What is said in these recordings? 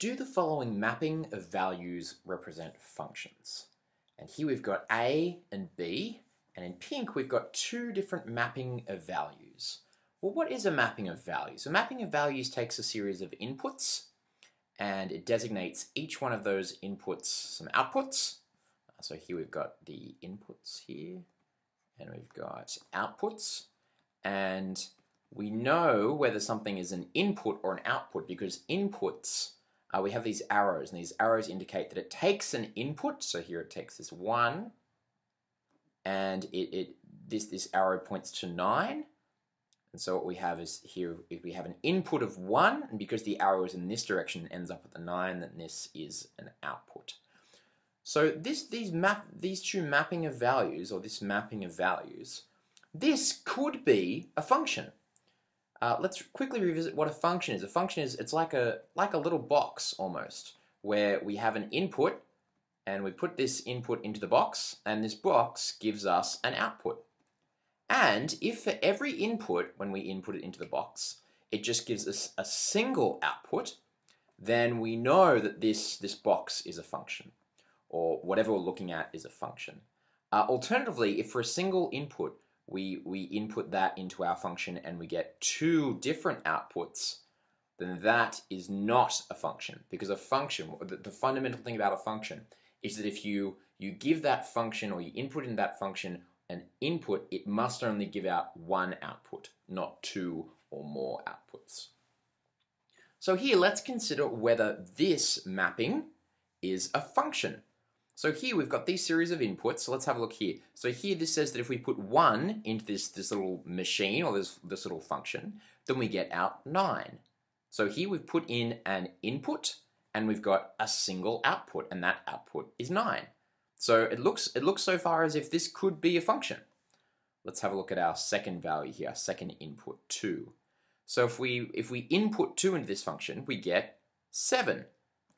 Do the following mapping of values represent functions? And here we've got A and B, and in pink we've got two different mapping of values. Well, what is a mapping of values? A mapping of values takes a series of inputs, and it designates each one of those inputs some outputs. Uh, so here we've got the inputs here, and we've got outputs, and we know whether something is an input or an output because inputs uh, we have these arrows, and these arrows indicate that it takes an input. So here it takes this one, and it, it this this arrow points to nine. And so what we have is here we have an input of one, and because the arrow is in this direction, and ends up at the nine. Then this is an output. So this these map these two mapping of values, or this mapping of values, this could be a function. Uh, let's quickly revisit what a function is. A function is it's like a like a little box almost, where we have an input and we put this input into the box and this box gives us an output. And if for every input, when we input it into the box, it just gives us a single output, then we know that this, this box is a function, or whatever we're looking at is a function. Uh, alternatively, if for a single input we, we input that into our function and we get two different outputs, then that is not a function. Because a function, the, the fundamental thing about a function is that if you, you give that function or you input in that function an input, it must only give out one output, not two or more outputs. So here, let's consider whether this mapping is a function. So here we've got these series of inputs, so let's have a look here. So here this says that if we put 1 into this, this little machine, or this, this little function, then we get out 9. So here we've put in an input, and we've got a single output, and that output is 9. So it looks, it looks so far as if this could be a function. Let's have a look at our second value here, second input, 2. So if we, if we input 2 into this function, we get 7.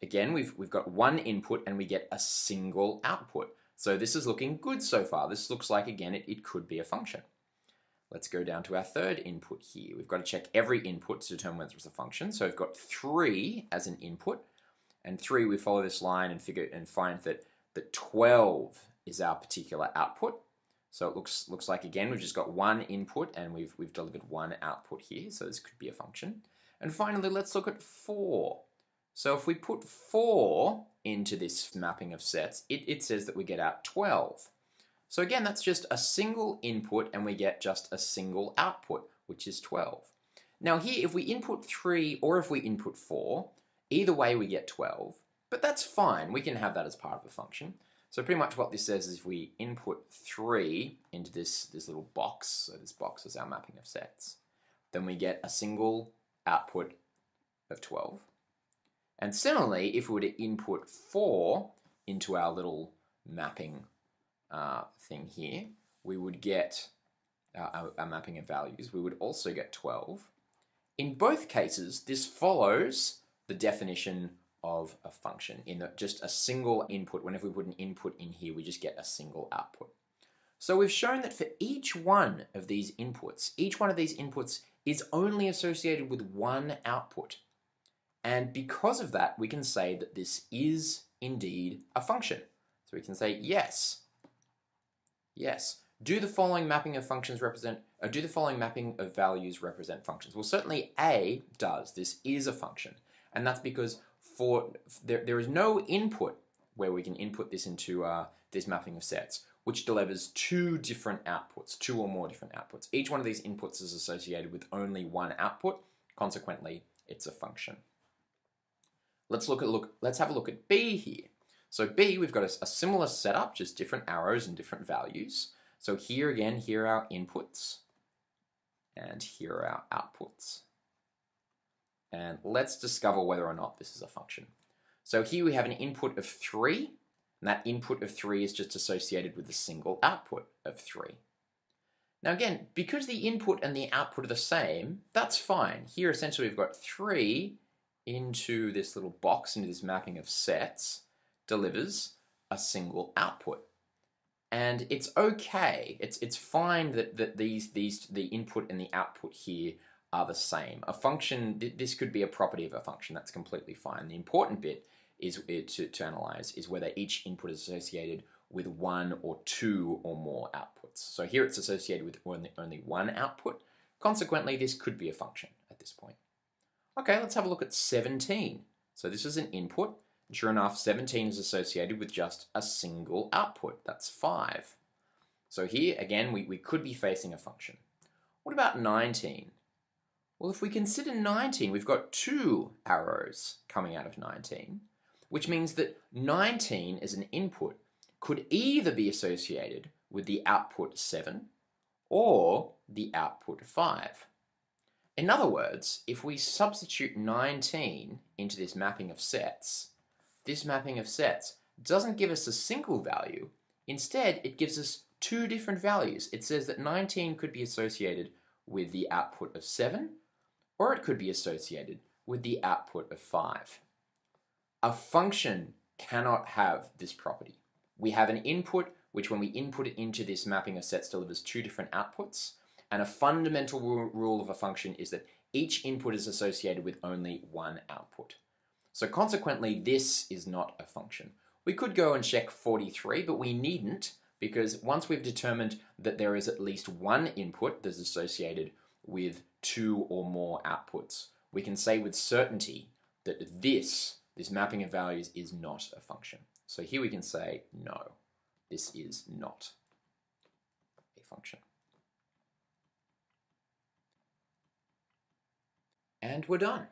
Again, we've, we've got one input and we get a single output. So this is looking good so far. This looks like, again, it, it could be a function. Let's go down to our third input here. We've got to check every input to determine whether it's a function. So we've got 3 as an input. And 3, we follow this line and figure and find that, that 12 is our particular output. So it looks looks like again we've just got one input and we've we've delivered one output here. So this could be a function. And finally, let's look at 4. So if we put 4 into this mapping of sets, it, it says that we get out 12. So again, that's just a single input and we get just a single output, which is 12. Now here, if we input 3 or if we input 4, either way we get 12, but that's fine. We can have that as part of a function. So pretty much what this says is if we input 3 into this, this little box, so this box is our mapping of sets, then we get a single output of 12. And similarly, if we were to input 4 into our little mapping uh, thing here, we would get uh, our, mapping of values. We would also get 12. In both cases, this follows the definition of a function in that just a single input, whenever we put an input in here, we just get a single output. So we've shown that for each one of these inputs, each one of these inputs is only associated with one output. And because of that, we can say that this is indeed a function. So we can say yes. Yes. Do the following mapping of functions represent, uh, do the following mapping of values represent functions? Well, certainly A does. This is a function. And that's because for there, there is no input where we can input this into uh, this mapping of sets, which delivers two different outputs, two or more different outputs. Each one of these inputs is associated with only one output. Consequently, it's a function. Let's look at look. Let's have a look at B here. So B, we've got a, a similar setup, just different arrows and different values. So here again, here are our inputs, and here are our outputs. And let's discover whether or not this is a function. So here we have an input of 3, and that input of 3 is just associated with a single output of 3. Now again, because the input and the output are the same, that's fine. Here essentially we've got 3 into this little box, into this mapping of sets, delivers a single output. And it's okay, it's, it's fine that, that these, these, the input and the output here are the same. A function, this could be a property of a function, that's completely fine. The important bit is uh, to, to analyze is whether each input is associated with one or two or more outputs. So here it's associated with only, only one output. Consequently, this could be a function at this point. Okay, let's have a look at 17. So this is an input. Sure enough, 17 is associated with just a single output. That's 5. So here, again, we, we could be facing a function. What about 19? Well, if we consider 19, we've got two arrows coming out of 19, which means that 19 as an input could either be associated with the output 7 or the output 5. In other words, if we substitute 19 into this mapping of sets, this mapping of sets doesn't give us a single value. Instead, it gives us two different values. It says that 19 could be associated with the output of 7 or it could be associated with the output of 5. A function cannot have this property. We have an input which when we input it into this mapping of sets delivers two different outputs and a fundamental rule of a function is that each input is associated with only one output. So consequently this is not a function. We could go and check 43 but we needn't because once we've determined that there is at least one input that's associated with two or more outputs. We can say with certainty that this, this mapping of values is not a function. So here we can say no, this is not a function. And we're done.